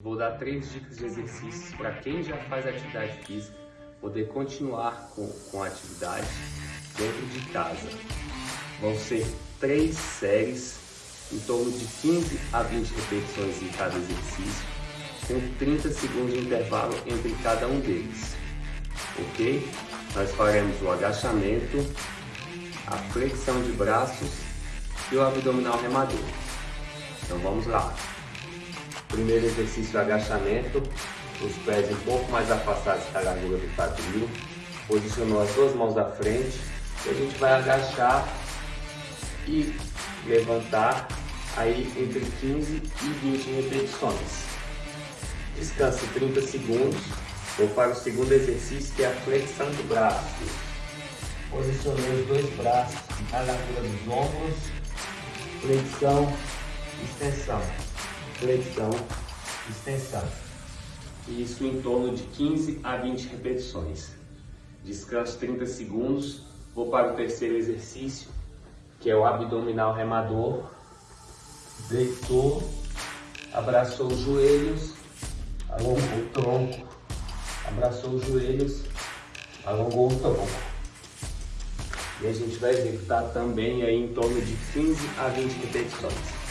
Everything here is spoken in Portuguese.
Vou dar três dicas de exercícios para quem já faz atividade física poder continuar com, com a atividade dentro de casa. Vão ser três séries em torno de 15 a 20 repetições em cada exercício, com 30 segundos de intervalo entre cada um deles. Ok? Nós faremos o agachamento, a flexão de braços e o abdominal remador. Então vamos lá. Primeiro exercício agachamento, os pés um pouco mais afastados da largura do quadril. Posicionou as duas mãos à frente e a gente vai agachar e levantar aí entre 15 e 20 repetições. Descanse 30 segundos. Vou para o segundo exercício que é a flexão de braços. Posicionei os dois braços na largura dos ombros. Flexão, extensão flexão, extensão. Isso em torno de 15 a 20 repetições. Descanso 30 segundos. Vou para o terceiro exercício, que é o abdominal remador. Deitou, abraçou os joelhos, alongou o tronco, abraçou os joelhos, alongou o tronco. E a gente vai executar também aí em torno de 15 a 20 repetições.